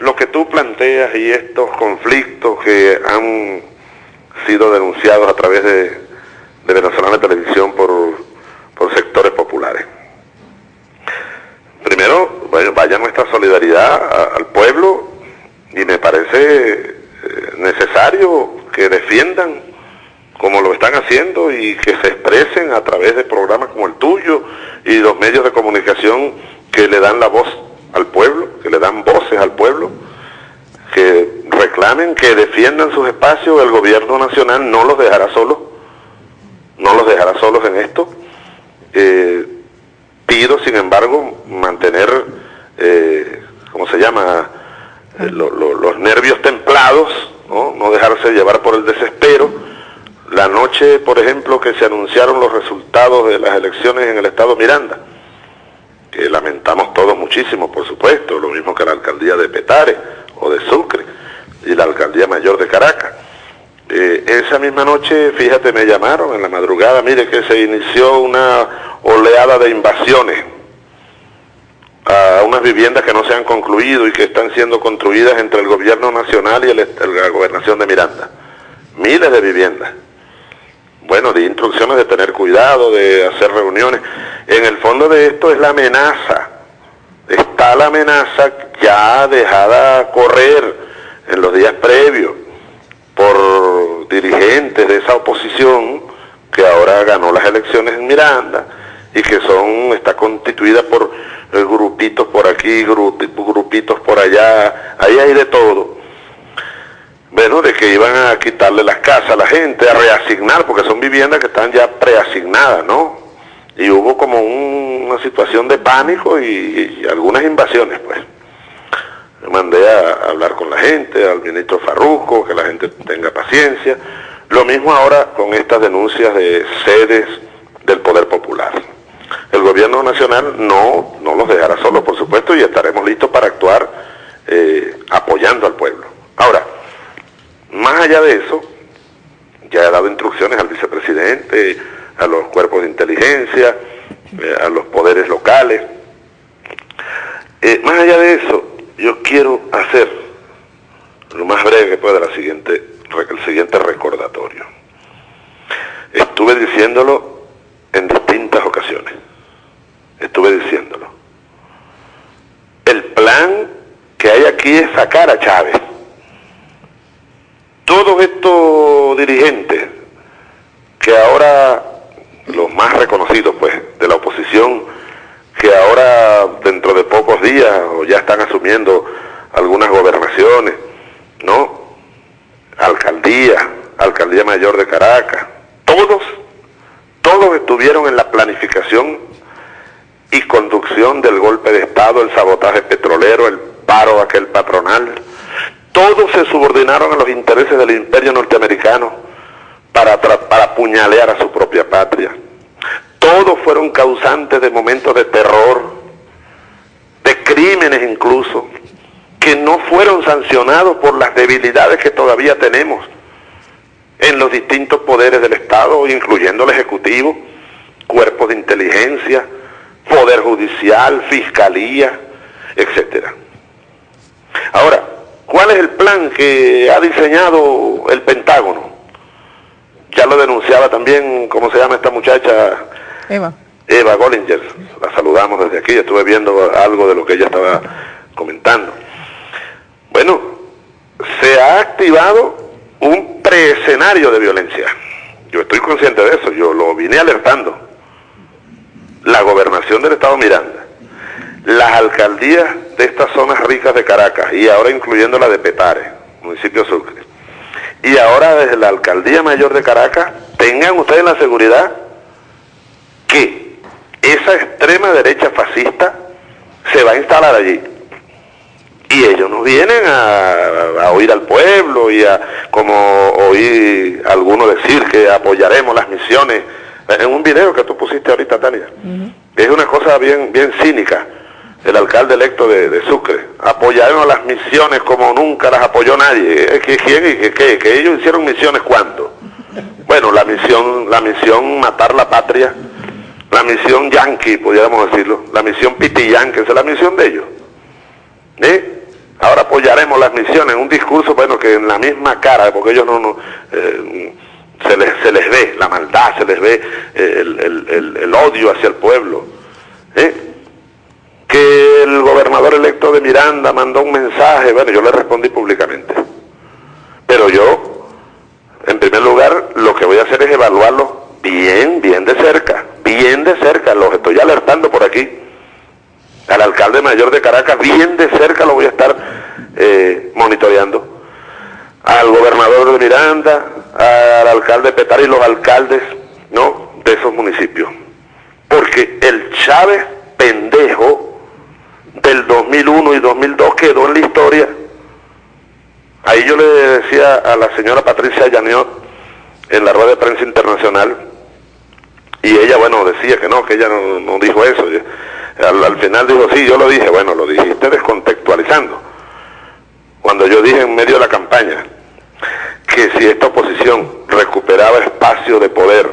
lo que tú planteas y estos conflictos que han sido denunciados a través de, de Venezolana Televisión por, por sectores populares. Primero, vaya nuestra solidaridad al pueblo y me parece eh, necesario que defiendan como lo están haciendo y que se expresen a través de programas como el tuyo y los medios de comunicación que le dan la voz al pueblo, que le dan voces al pueblo, que reclamen, que defiendan sus espacios, el gobierno nacional no los dejará solos, no los dejará solos en esto. Eh, pido, sin embargo, mantener, eh, ¿cómo se llama?, eh, los nervios templados, ¿no? no dejarse llevar por el desespero. La noche, por ejemplo, que se anunciaron los resultados de las elecciones en el estado Miranda, que lamentamos todos muchísimo, por supuesto, lo mismo que la alcaldía de Petare o de Sucre y la alcaldía mayor de Caracas. Eh, esa misma noche, fíjate, me llamaron en la madrugada, mire que se inició una oleada de invasiones a unas viviendas que no se han concluido y que están siendo construidas entre el gobierno nacional y la gobernación de Miranda. Miles de viviendas. Bueno, di instrucciones de tener cuidado, de hacer reuniones. En el fondo de esto es la amenaza. Está la amenaza ya dejada correr en los días previos por dirigentes de esa oposición que ahora ganó las elecciones en Miranda y que son está constituida por grupitos por aquí, grupitos por allá, ahí hay de todo bueno, de que iban a quitarle las casas a la gente, a reasignar, porque son viviendas que están ya preasignadas, ¿no? Y hubo como una situación de pánico y, algunas invasiones, pues. Mandé a hablar con la gente, al ministro Farruco, que la gente tenga paciencia. Lo mismo ahora con estas denuncias de sedes del Poder Popular. El gobierno nacional no, no los dejará solos, por supuesto, y estaremos listos para actuar eh, apoyando al pueblo. Ahora, más allá de eso, ya he dado instrucciones al vicepresidente, a los cuerpos de inteligencia, eh, a los poderes locales. Eh, más allá de eso, yo quiero hacer lo más breve que pueda siguiente, el siguiente recordatorio. Estuve diciéndolo en distintas ocasiones. Estuve diciéndolo. El plan que hay aquí es sacar a Chávez todos estos dirigentes que ahora, los más reconocidos pues de la oposición, que ahora dentro de pocos días o ya están asumiendo algunas gobernaciones, ¿no? Alcaldía, Alcaldía Mayor de Caracas, todos, todos estuvieron en la planificación y conducción del golpe de Estado, el sabotaje petrolero, el paro aquel patronal, todos se subordinaron a los intereses del imperio norteamericano para, para apuñalear a su propia patria. Todos fueron causantes de momentos de terror, de crímenes incluso, que no fueron sancionados por las debilidades que todavía tenemos en los distintos poderes del Estado, incluyendo el Ejecutivo, cuerpos de inteligencia, Poder Judicial, Fiscalía, etcétera. Ahora, ¿Cuál es el plan que ha diseñado el Pentágono? Ya lo denunciaba también, ¿cómo se llama esta muchacha? Eva. Eva Gollinger. La saludamos desde aquí, estuve viendo algo de lo que ella estaba comentando. Bueno, se ha activado un preescenario de violencia. Yo estoy consciente de eso, yo lo vine alertando. La gobernación del Estado Miranda las alcaldías de estas zonas ricas de Caracas y ahora incluyendo la de Petare, municipio Sucre, y ahora desde la alcaldía mayor de Caracas, tengan ustedes la seguridad que esa extrema derecha fascista se va a instalar allí. Y ellos nos vienen a, oír al pueblo y a, como oí algunos decir que apoyaremos las misiones, en un video que tú pusiste ahorita, Tania. Es una cosa bien, bien cínica el alcalde electo de, Sucre. Apoyaron las misiones como nunca las apoyó nadie. ¿Quién y qué? ¿Que ellos hicieron misiones cuándo? Bueno, la misión, la misión matar la patria, la misión yankee, podríamos decirlo, la misión piti yankee, esa es la misión de ellos. ¿Eh? ahora apoyaremos las misiones, un discurso, bueno, que en la misma cara, porque ellos no, no eh, se, les, se les ve la maldad, se les ve eh, el, odio hacia el pueblo. Electo de Miranda mandó un mensaje, bueno, yo le respondí públicamente. Pero yo, en primer lugar, lo que voy a hacer es evaluarlo bien, bien de cerca, bien de cerca, los estoy alertando por aquí. Al alcalde mayor de Caracas, bien de cerca lo voy a estar eh, monitoreando. Al gobernador de Miranda, al alcalde Petar y los alcaldes, ¿no? De esos municipios. Porque el Chávez pendejo del 2001 y 2002 quedó en la historia. Ahí yo le decía a la señora Patricia Llaniot en la rueda de prensa internacional, y ella, bueno, decía que no, que ella no, dijo eso. Al, al, final dijo, sí, yo lo dije. Bueno, lo dijiste descontextualizando. Cuando yo dije en medio de la campaña que si esta oposición recuperaba espacio de poder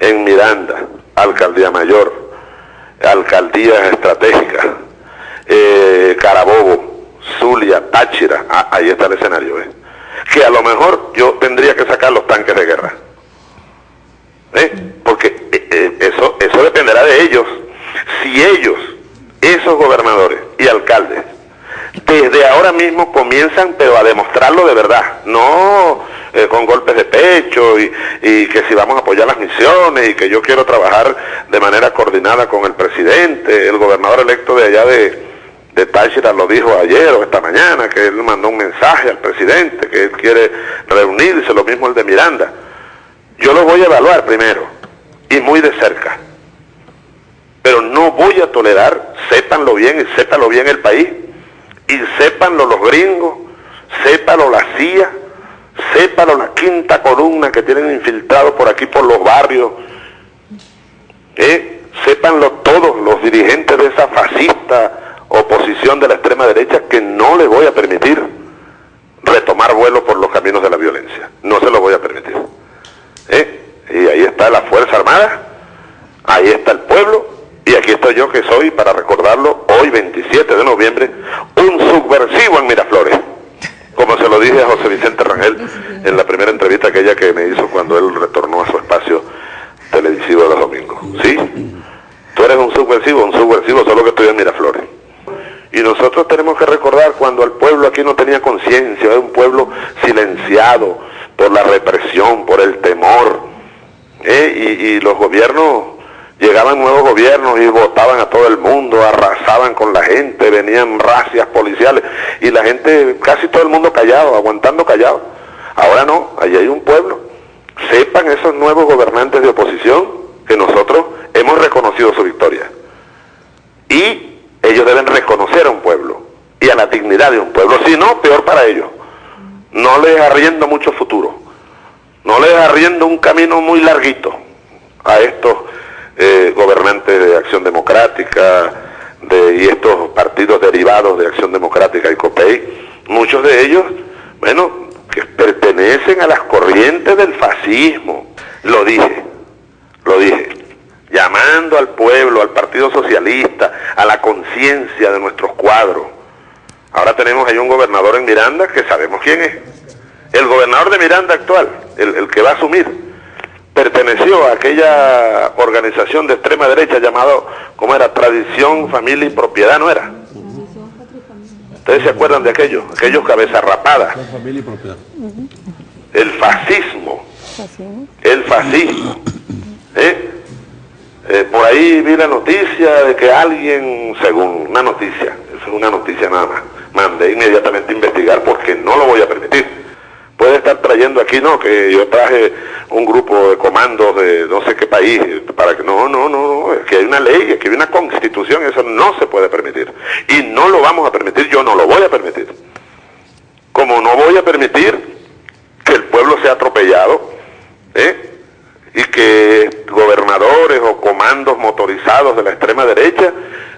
en Miranda, Alcaldía Mayor, alcaldías estratégicas, eh, Carabobo, Zulia, Táchira, ah, ahí está el escenario, ¿eh? que a lo mejor yo tendría que sacar los tanques de guerra. ¿eh? Porque eh, eso, eso dependerá de ellos. Si ellos, esos gobernadores y alcaldes, desde ahora mismo comienzan, pero a demostrarlo de verdad, no con golpes de pecho y, que si vamos a apoyar las misiones y que yo quiero trabajar de manera coordinada con el presidente, el gobernador electo de allá de, de Táchira lo dijo ayer o esta mañana, que él mandó un mensaje al presidente, que él quiere reunirse, lo mismo el de Miranda. Yo lo voy a evaluar primero y muy de cerca. Pero no voy a tolerar, sépanlo bien y sépanlo bien el país, y sépanlo los gringos, sépanlo la CIA, sépanlo la quinta columna que tienen infiltrado por aquí por los barrios, ¿eh? sépanlo todos los dirigentes de esa fascista oposición de la extrema derecha que no les voy a permitir retomar vuelo por los caminos de la violencia. No se lo voy a permitir. ¿Eh? Y ahí está la Fuerza Armada, ahí está el pueblo, y aquí estoy yo que soy, para recordarlo, hoy 27 de noviembre, un subversivo en Miraflores. Como se lo dije a José Vicente Rangel en la primera entrevista aquella que me hizo cuando él retornó a su espacio televisivo de los domingos. ¿Sí? Tú eres un subversivo, un subversivo solo que estoy en Miraflores. Y nosotros tenemos que recordar cuando el pueblo aquí no tenía era un pueblo silenciado por la represión, por el temor. ¿eh? Y, los gobiernos, llegaban nuevos gobiernos y votaban a todo el mundo, arrasaban con la gente, venían racias policiales y la gente, casi todo el mundo callado, aguantando callado. Ahora no, allí hay un pueblo. Sepan esos nuevos gobernantes de oposición que nosotros hemos reconocido su victoria. Y ellos deben reconocer a un pueblo y a la dignidad de un pueblo, si no, peor para ellos. No les arriendo mucho futuro, no les arriendo un camino muy larguito a estos eh, gobernantes de Acción Democrática de, y estos partidos derivados de Acción Democrática y COPEI, muchos de ellos, bueno, que pertenecen a las corrientes del fascismo, lo dije, lo dije, llamando al pueblo, al Partido Socialista, a la conciencia de nuestros cuadros, Ahora tenemos ahí un gobernador en Miranda que sabemos quién es. El gobernador de Miranda actual, el, que va a asumir, perteneció a aquella organización de extrema derecha llamado, ¿cómo era? Tradición, Familia y Propiedad, ¿no era? ¿Ustedes se acuerdan de aquello? Aquellos cabezas rapadas. El fascismo. El fascismo. ¿Eh? ¿Eh? por ahí vi la noticia de que alguien, según una noticia, es una noticia nada más, mandé inmediatamente investigar porque no lo voy a permitir. Puede estar trayendo aquí, no, que yo traje un grupo de comandos de no sé qué país, para que no, no, no, es que hay una ley, que hay una constitución, eso no se puede permitir. Y no lo vamos a permitir, yo no lo voy a permitir. Como no voy a permitir que el pueblo sea atropellado, ¿eh? y que gobernadores o comandos motorizados de la extrema derecha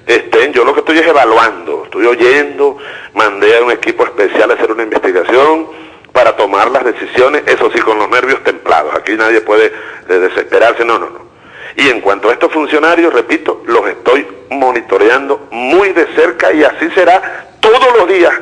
este, yo lo que estoy es evaluando, estoy oyendo, mandé a un equipo especial a hacer una investigación para tomar las decisiones, eso sí, con los nervios templados. Aquí nadie puede eh, desesperarse, no, no, no. Y en cuanto a estos funcionarios, repito, los estoy monitoreando muy de cerca y así será todos los días.